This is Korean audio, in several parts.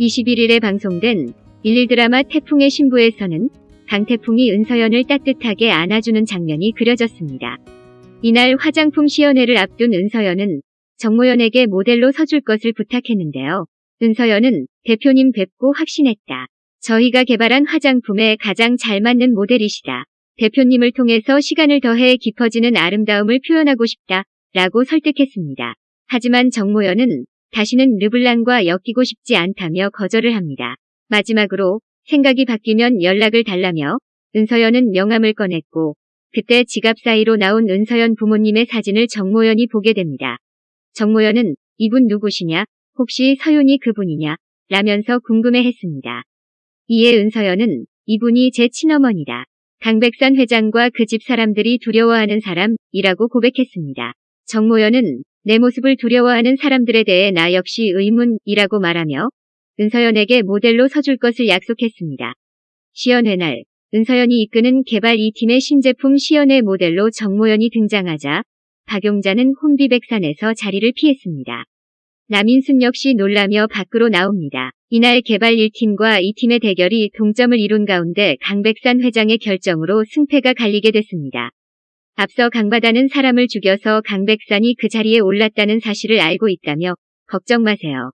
21일에 방송된 11 드라마 태풍의 신부에서는 강태풍이 은서연을 따뜻하게 안아주는 장면이 그려졌습니다. 이날 화장품 시연회를 앞둔 은서연은 정모연에게 모델로 서줄 것을 부탁했는데요. 은서연은 대표님 뵙고 확신했다. 저희가 개발한 화장품에 가장 잘 맞는 모델이시다. 대표님을 통해서 시간을 더해 깊어지는 아름다움을 표현하고 싶다. 라고 설득했습니다. 하지만 정모연은 다시는 르블랑과 엮이고 싶지 않다며 거절을 합니다. 마지막으로 생각이 바뀌면 연락을 달라며 은서연은 명함을 꺼냈고 그때 지갑 사이로 나온 은서연 부모님의 사진을 정모연이 보게 됩니다. 정모연은 이분 누구시냐? 혹시 서윤이 그분이냐? 라면서 궁금해했습니다. 이에 은서연은 이분이 제 친어머니다. 강백산 회장과 그 집 사람들이 두려워하는 사람이라고 고백했습니다. 정모연은 내 모습을 두려워하는 사람들에 대해 나 역시 의문이라고 말하며 은서연에게 모델로 서줄 것을 약속했습니다. 시연회 날 은서연이 이끄는 개발 2팀의 신제품 시연회 모델로 정모연이 등장하자 박용자는 혼비백산에서 자리를 피했습니다. 남인순 역시 놀라며 밖으로 나옵니다. 이날 개발 1팀과 2팀의 대결이 동점을 이룬 가운데 강백산 회장의 결정으로 승패가 갈리게 됐습니다. 앞서 강바다는 사람을 죽여서 강백산이 그 자리에 올랐다는 사실을 알고 있다며 걱정 마세요.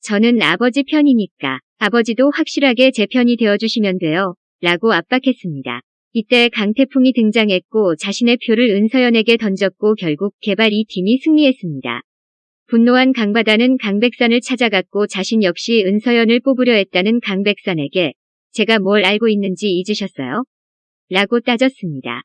저는 아버지 편이니까 아버지도 확실하게 제 편이 되어주시면 돼요. 라고 압박했습니다. 이때 강태풍이 등장했고 자신의 표를 은서연에게 던졌고 결국 개발 2팀이 승리했습니다. 분노한 강바다는 강백산을 찾아갔고 자신 역시 은서연을 뽑으려 했다는 강백산에게 제가 뭘 알고 있는지 잊으셨어요? 라고 따졌습니다.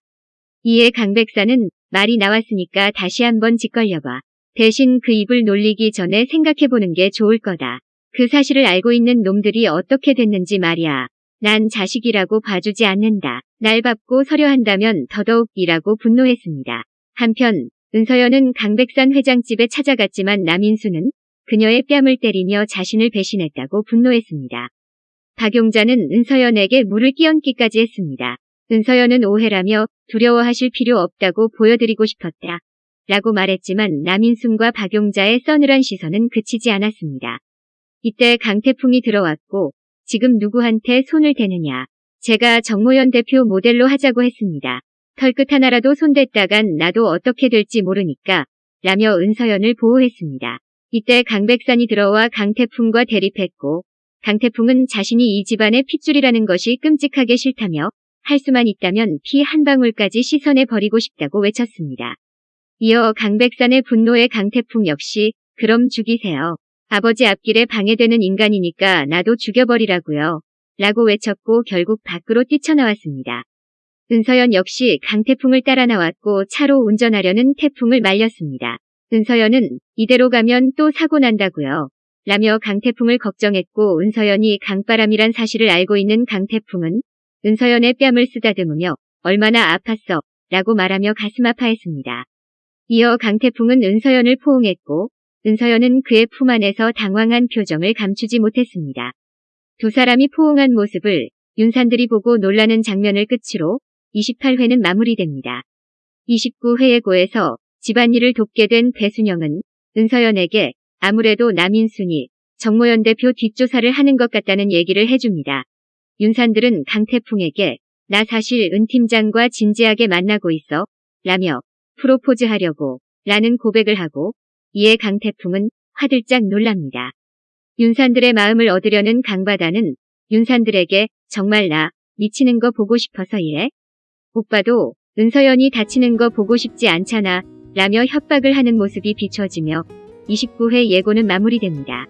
이에 강백산은 말이 나왔으니까 다시 한번 짓걸려봐. 대신 그 입을 놀리기 전에 생각해보는 게 좋을 거다. 그 사실을 알고 있는 놈들이 어떻게 됐는지 말이야. 난 자식이라고 봐주지 않는다. 날 밟고 서려 한다면 더더욱이라고 분노했습니다. 한편 은서연은 강백산 회장집에 찾아갔지만 남인수는 그녀의 뺨을 때리며 자신을 배신했다고 분노했습니다. 박용자는 은서연에게 물을 끼얹기까지 했습니다. 은서연은 오해라며 두려워하실 필요 없다고 보여드리고 싶었다. 라고 말했지만 남인순과 박용자의 서늘한 시선은 그치지 않았습니다. 이때 강태풍이 들어왔고 지금 누구한테 손을 대느냐. 제가 정모연 대표 모델로 하자고 했습니다. 털끝 하나라도 손댔다간 나도 어떻게 될지 모르니까 라며 은서연을 보호했습니다. 이때 강백산이 들어와 강태풍과 대립했고 강태풍은 자신이 이 집안의 핏줄이라는 것이 끔찍하게 싫다며 할 수만 있다면 피 한 방울까지 씻어내 버리고 싶다고 외쳤습니다. 이어 강백산의 분노에 강태풍 역시 그럼 죽이세요. 아버지 앞길에 방해되는 인간이니까 나도 죽여버리라고요. 라고 외쳤고 결국 밖으로 뛰쳐나왔습니다. 은서연 역시 강태풍을 따라 나왔고 차로 운전하려는 태풍을 말렸습니다. 은서연은 이대로 가면 또 사고 난다고요. 라며 강태풍을 걱정했고 은서연이 강바람이란 사실을 알고 있는 강태풍은 은서연의 뺨을 쓰다듬으며 얼마나 아팠어 라고 말하며 가슴 아파했습니다. 이어 강태풍은 은서연을 포옹했고 은서연은 그의 품 안에서 당황한 표정을 감추지 못했습니다. 두 사람이 포옹한 모습을 윤산들이 보고 놀라는 장면을 끝으로 28회는 마무리됩니다. 29회의 고에서 집안일을 돕게 된 배순영은 은서연에게 아무래도 남인순이 정모연 대표 뒷조사를 하는 것 같다는 얘기를 해줍니다. 윤산들은 강태풍에게 나 사실 은 팀장과 진지하게 만나고 있어 라며 프로포즈 하려고 라는 고백을 하고 이에 강태풍은 화들짝 놀랍니다. 윤산들의 마음을 얻으려는 강바다는 윤산들에게 정말 나 미치는 거 보고 싶어서 이래? 오빠도 은서연이 다치는 거 보고 싶지 않잖아 라며 협박을 하는 모습이 비춰지며 29회 예고는 마무리됩니다.